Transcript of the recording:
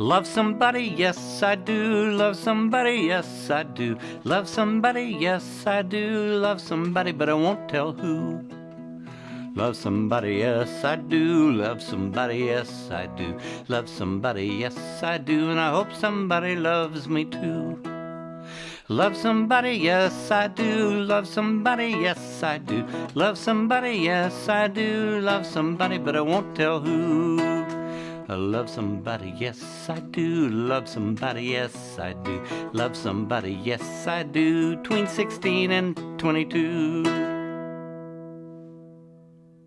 Love somebody, yes I do. Love somebody, yes I do. Love somebody, yes I do. Love somebody, but I won't tell who. Love somebody, yes I do. Love somebody, yes I do. Love somebody, yes I do. And I hope somebody loves me too. Love somebody, yes I do. Love somebody, yes I do. Love somebody, yes I do. Love somebody, but I won't tell who. I love somebody, yes I do. Love somebody, yes I do. Love somebody, yes I do. Between 16 and 22.